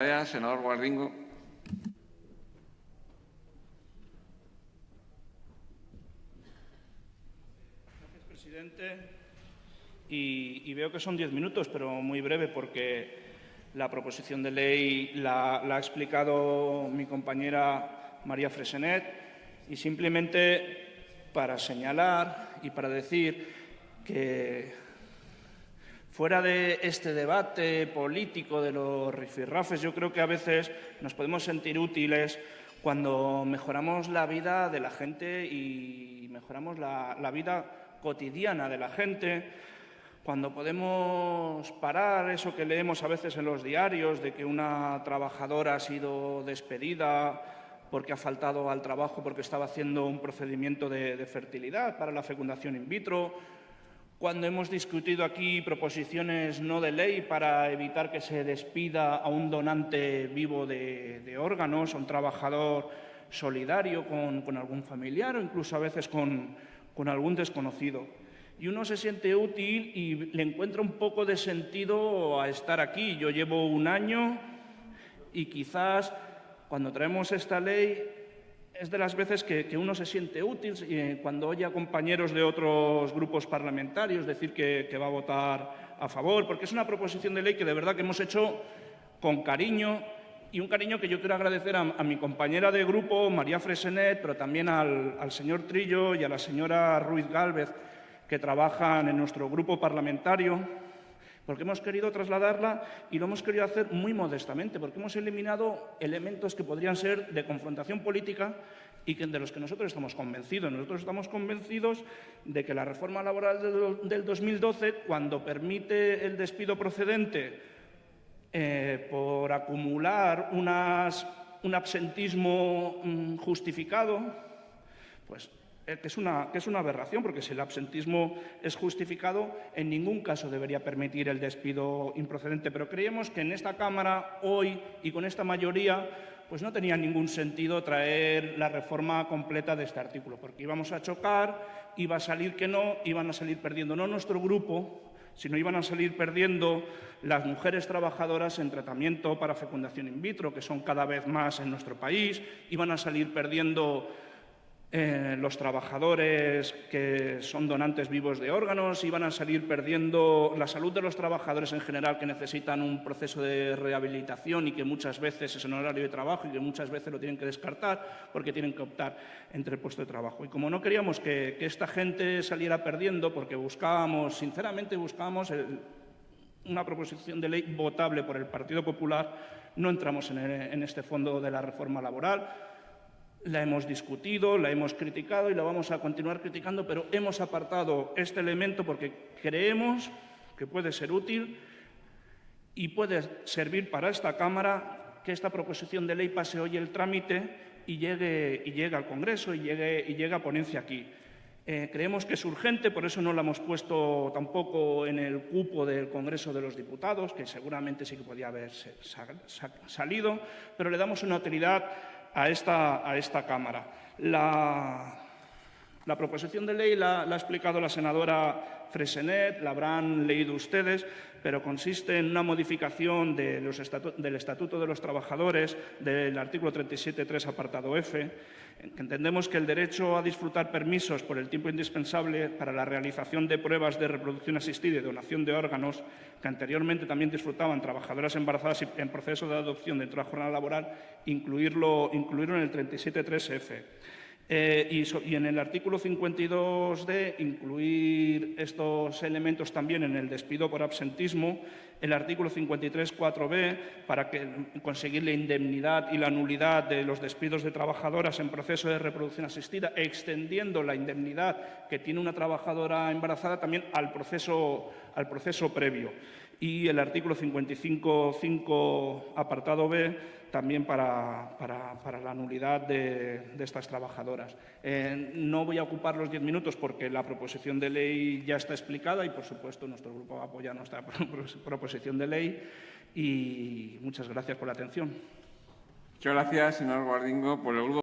Gracias, senador Guardingo. Presidente. Y, y veo que son diez minutos, pero muy breve porque la proposición de ley la, la ha explicado mi compañera María Fresenet y simplemente para señalar y para decir que fuera de este debate político de los rifirrafes, yo creo que a veces nos podemos sentir útiles cuando mejoramos la vida de la gente y mejoramos la, vida cotidiana de la gente, cuando podemos parar eso que leemos a veces en los diarios de que una trabajadora ha sido despedida porque ha faltado al trabajo porque estaba haciendo un procedimiento de fertilidad para la fecundación in vitro, cuando hemos discutido aquí proposiciones no de ley para evitar que se despida a un donante vivo de, de órganos, a un trabajador solidario con, con, algún familiar o incluso a veces con, con algún desconocido. Y uno se siente útil y le encuentra un poco de sentido a estar aquí. Yo llevo un año y quizás cuando traemos esta ley es de las veces que, uno se siente útil eh, cuando oye a compañeros de otros grupos parlamentarios decir que, va a votar a favor, porque es una proposición de ley que de verdad que hemos hecho con cariño y un cariño que yo quiero agradecer a, a mi compañera de grupo, María Fresenet, pero también al, al señor Trillo y a la señora Ruiz Gálvez, que trabajan en nuestro grupo parlamentario porque hemos querido trasladarla y lo hemos querido hacer muy modestamente, porque hemos eliminado elementos que podrían ser de confrontación política y que, de los que nosotros estamos convencidos. Nosotros estamos convencidos de que la reforma laboral del, del 2012, cuando permite el despido procedente eh, por acumular unas, un absentismo mm, justificado, pues que es, una, que es una aberración, porque si el absentismo es justificado, en ningún caso debería permitir el despido improcedente. Pero creemos que en esta Cámara, hoy, y con esta mayoría, pues no tenía ningún sentido traer la reforma completa de este artículo, porque íbamos a chocar, iba a salir que no, iban a salir perdiendo no nuestro grupo, sino iban a salir perdiendo las mujeres trabajadoras en tratamiento para fecundación in vitro, que son cada vez más en nuestro país, iban a salir perdiendo eh, los trabajadores que son donantes vivos de órganos iban a salir perdiendo la salud de los trabajadores en general que necesitan un proceso de rehabilitación y que muchas veces es en horario de trabajo y que muchas veces lo tienen que descartar porque tienen que optar entre el puesto de trabajo. Y como no queríamos que, esta gente saliera perdiendo, porque buscábamos, sinceramente buscábamos una proposición de ley votable por el Partido Popular, no entramos en este fondo de la reforma laboral, la hemos discutido, la hemos criticado y la vamos a continuar criticando, pero hemos apartado este elemento porque creemos que puede ser útil y puede servir para esta Cámara que esta proposición de ley pase hoy el trámite y llegue, y llegue al Congreso y llegue, y llegue a ponencia aquí. Eh, creemos que es urgente, por eso no la hemos puesto tampoco en el cupo del Congreso de los Diputados, que seguramente sí que podía haber salido, pero le damos una utilidad a esta, a esta Cámara. La, la proposición de ley la, ha explicado la senadora Fresenet, la habrán leído ustedes, pero consiste en una modificación del Estatuto de los Trabajadores del artículo 37.3, apartado F, entendemos que el derecho a disfrutar permisos por el tiempo indispensable para la realización de pruebas de reproducción asistida y donación de órganos, que anteriormente también disfrutaban trabajadoras embarazadas en proceso de adopción dentro de la jornada laboral, incluirlo, incluirlo en el 37.3F. Eh, y, en el artículo 52D incluir estos elementos también en el despido por absentismo, el artículo 53.4b para que, conseguir la indemnidad y la nulidad de los despidos de trabajadoras en proceso de reproducción asistida, extendiendo la indemnidad que tiene una trabajadora embarazada también al proceso, al proceso previo. Y el artículo 55.5 apartado B también para, para, para la nulidad de, de estas trabajadoras. Eh, no voy a ocupar los diez minutos porque la proposición de ley ya está explicada y, por supuesto, nuestro grupo va a apoyar nuestra proposición de ley y muchas gracias por la atención. Muchas gracias, señor Guardingo. Por el grupo